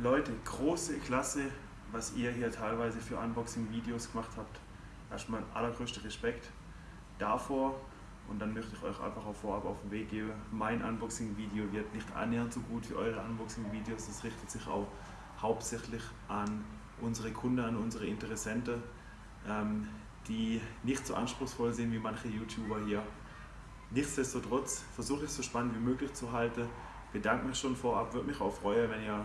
Leute, große Klasse, was ihr hier teilweise für Unboxing-Videos gemacht habt. Erstmal allergrößter Respekt davor und dann möchte ich euch einfach auch vorab auf den Weg geben. Mein Unboxing-Video wird nicht annähernd so gut wie eure Unboxing-Videos. Das richtet sich auch hauptsächlich an unsere Kunden, an unsere Interessenten, ähm, die nicht so anspruchsvoll sind wie manche YouTuber hier. Nichtsdestotrotz versuche ich es so spannend wie möglich zu halten. Bedanke mich schon vorab, würde mich auch freuen, wenn ihr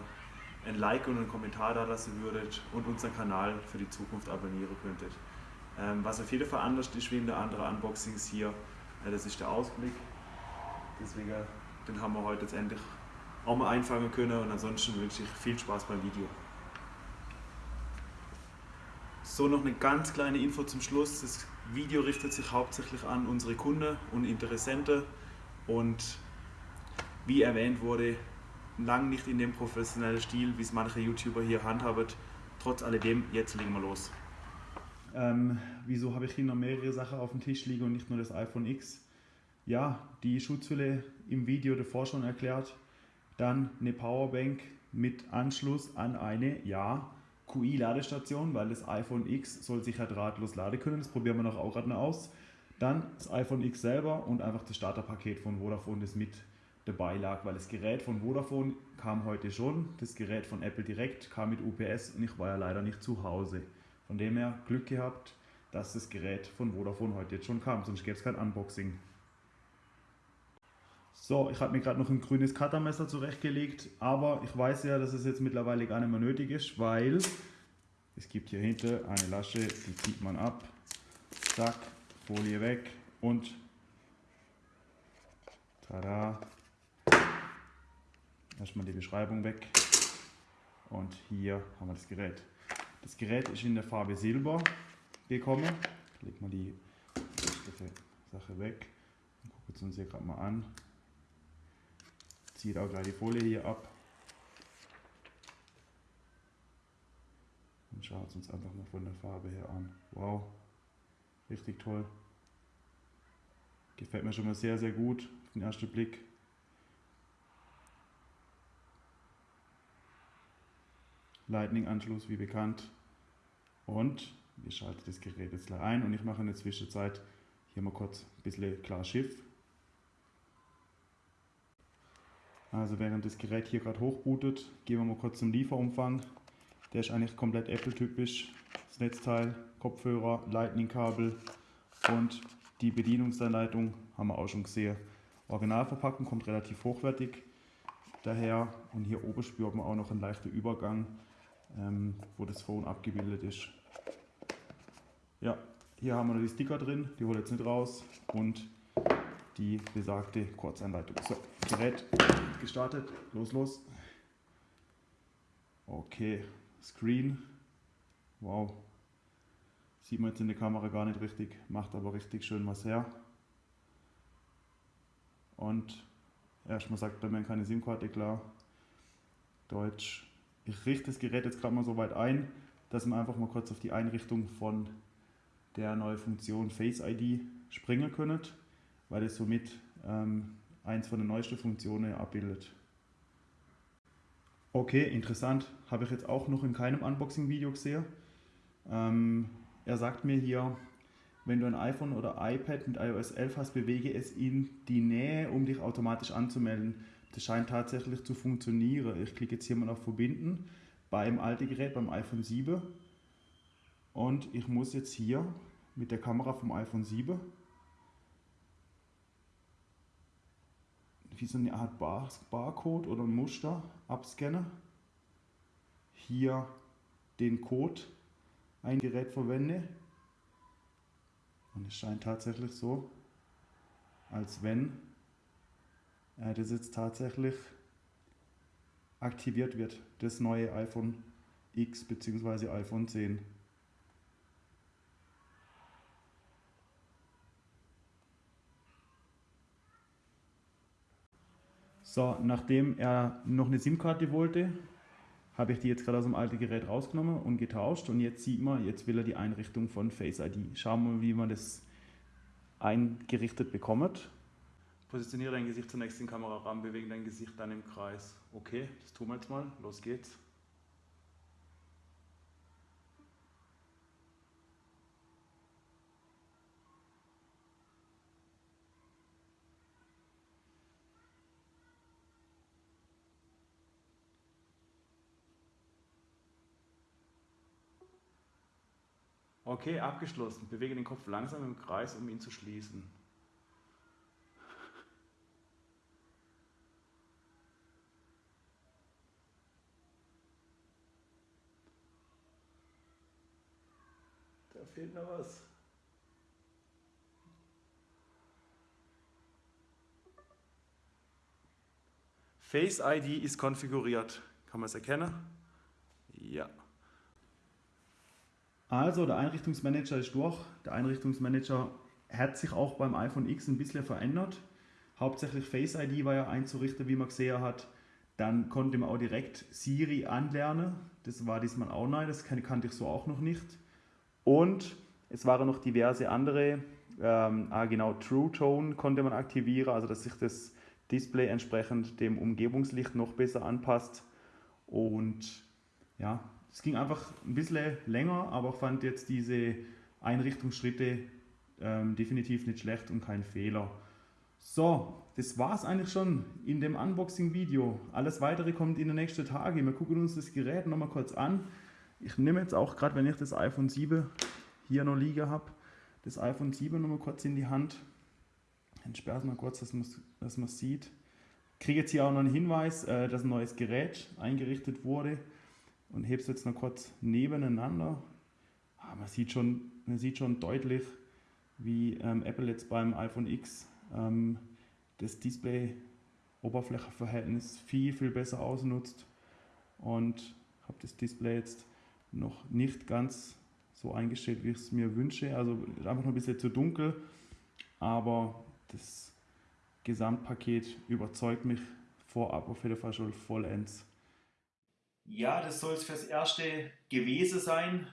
ein Like und einen Kommentar da lassen würdet und unseren Kanal für die Zukunft abonnieren könntet. Ähm, was auf jeden Fall anders ist wie in der anderen Unboxings hier, äh, das ist der Ausblick. Deswegen, den haben wir heute jetzt endlich auch mal einfangen können und ansonsten wünsche ich viel Spaß beim Video. So, noch eine ganz kleine Info zum Schluss. Das Video richtet sich hauptsächlich an unsere Kunden und Interessenten und wie erwähnt wurde, lang nicht in dem professionellen Stil, wie es manche YouTuber hier handhaben. Trotz alledem, jetzt legen wir los. Ähm, wieso habe ich hier noch mehrere Sachen auf dem Tisch liegen und nicht nur das iPhone X? Ja, die Schutzhülle im Video davor schon erklärt. Dann eine Powerbank mit Anschluss an eine, ja, QI-Ladestation, weil das iPhone X soll sich ja drahtlos laden können. Das probieren wir noch auch gerade noch aus. Dann das iPhone X selber und einfach das Starterpaket von Vodafone, das mit dabei lag, weil das Gerät von Vodafone kam heute schon, das Gerät von Apple direkt kam mit UPS und ich war ja leider nicht zu Hause. Von dem her Glück gehabt, dass das Gerät von Vodafone heute jetzt schon kam, sonst gäbe es kein Unboxing. So, ich habe mir gerade noch ein grünes Cuttermesser zurechtgelegt, aber ich weiß ja, dass es jetzt mittlerweile gar nicht mehr nötig ist, weil es gibt hier hinten eine Lasche, die zieht man ab, zack, Folie weg und tada, erstmal die Beschreibung weg und hier haben wir das Gerät. Das Gerät ist in der Farbe Silber gekommen. Lege mal die Sache weg und gucken uns hier gerade mal an zieht auch gleich die Folie hier ab. Und schaut es uns einfach mal von der Farbe her an. Wow, richtig toll. Gefällt mir schon mal sehr, sehr gut auf den ersten Blick. Lightning-Anschluss wie bekannt. Und wir schalten das Gerät jetzt gleich ein und ich mache in der Zwischenzeit hier mal kurz ein bisschen klar Schiff. Also während das Gerät hier gerade hochbootet, gehen wir mal kurz zum Lieferumfang. Der ist eigentlich komplett Apple-typisch. Das Netzteil, Kopfhörer, Lightning-Kabel und die Bedienungsanleitung haben wir auch schon gesehen. Originalverpackung kommt relativ hochwertig daher und hier oben spürt man auch noch einen leichten Übergang, ähm, wo das Phone abgebildet ist. Ja, hier haben wir noch die Sticker drin, die hole ich jetzt nicht raus und die besagte Kurzanleitung. So, Gerät gestartet, los, los. Okay, Screen, wow, sieht man jetzt in der Kamera gar nicht richtig, macht aber richtig schön was her. Und erstmal sagt er mir keine SIM-Karte klar, Deutsch. Ich richte das Gerät jetzt gerade mal so weit ein, dass wir einfach mal kurz auf die Einrichtung von der neuen Funktion Face ID springen können weil es somit ähm, eins von den neuesten Funktionen abbildet. Okay, interessant. Habe ich jetzt auch noch in keinem Unboxing-Video gesehen. Ähm, er sagt mir hier, wenn du ein iPhone oder iPad mit iOS 11 hast, bewege es in die Nähe, um dich automatisch anzumelden. Das scheint tatsächlich zu funktionieren. Ich klicke jetzt hier mal auf Verbinden beim alten Gerät, beim iPhone 7. Und ich muss jetzt hier mit der Kamera vom iPhone 7 wie so eine Art Bar Barcode oder ein Muster abscanne. Hier den Code ein Gerät verwende. Und es scheint tatsächlich so, als wenn äh, das jetzt tatsächlich aktiviert wird, das neue iPhone X bzw. iPhone 10. So, nachdem er noch eine SIM-Karte wollte, habe ich die jetzt gerade aus dem alten Gerät rausgenommen und getauscht und jetzt sieht man, jetzt will er die Einrichtung von Face ID. Schauen wir mal, wie man das eingerichtet bekommt. Positioniere dein Gesicht zunächst in den Kamerarahmen, bewege dein Gesicht dann im Kreis. Okay, das tun wir jetzt mal. Los geht's. Okay, abgeschlossen. Bewege den Kopf langsam im Kreis, um ihn zu schließen. Da fehlt noch was. Face ID ist konfiguriert. Kann man es erkennen? Ja. Also der Einrichtungsmanager ist durch. Der Einrichtungsmanager hat sich auch beim iPhone X ein bisschen verändert. Hauptsächlich Face ID war ja einzurichten, wie man gesehen hat. Dann konnte man auch direkt Siri anlernen. Das war diesmal auch neu, das kannte ich so auch noch nicht. Und es waren noch diverse andere, ähm, ah genau, True Tone konnte man aktivieren, also dass sich das Display entsprechend dem Umgebungslicht noch besser anpasst. Und ja, es ging einfach ein bisschen länger, aber fand jetzt diese Einrichtungsschritte ähm, definitiv nicht schlecht und kein Fehler. So, das war es eigentlich schon in dem Unboxing-Video. Alles weitere kommt in den nächsten Tagen. Wir gucken uns das Gerät nochmal kurz an. Ich nehme jetzt auch gerade, wenn ich das iPhone 7 hier noch liegen habe, das iPhone 7 nochmal kurz in die Hand. Dann sperre es mal kurz, dass man es sieht. Ich kriege jetzt hier auch noch einen Hinweis, äh, dass ein neues Gerät eingerichtet wurde und hebe es jetzt noch kurz nebeneinander. Ah, man, sieht schon, man sieht schon deutlich, wie ähm, Apple jetzt beim iPhone X ähm, das Display-Oberflächenverhältnis viel, viel besser ausnutzt und habe das Display jetzt noch nicht ganz so eingestellt, wie ich es mir wünsche. Also einfach noch ein bisschen zu dunkel, aber das Gesamtpaket überzeugt mich vorab auf jeden Fall schon vollends. Ja, das soll es fürs Erste gewesen sein.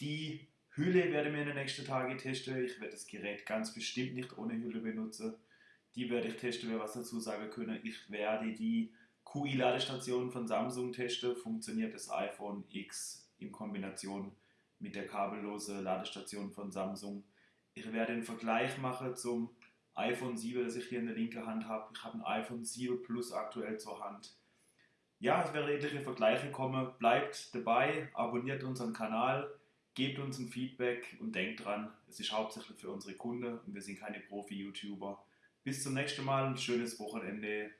Die Hülle werde ich mir in den nächsten Tagen testen. Ich werde das Gerät ganz bestimmt nicht ohne Hülle benutzen. Die werde ich testen, wer was dazu sagen können. Ich werde die QI-Ladestation von Samsung testen. Funktioniert das iPhone X in Kombination mit der kabellosen Ladestation von Samsung. Ich werde einen Vergleich machen zum iPhone 7, das ich hier in der linken Hand habe. Ich habe ein iPhone 7 Plus aktuell zur Hand. Ja, es werden etliche Vergleiche kommen. Bleibt dabei, abonniert unseren Kanal, gebt uns ein Feedback und denkt dran, es ist hauptsächlich für unsere Kunden und wir sind keine Profi-YouTuber. Bis zum nächsten Mal, ein schönes Wochenende.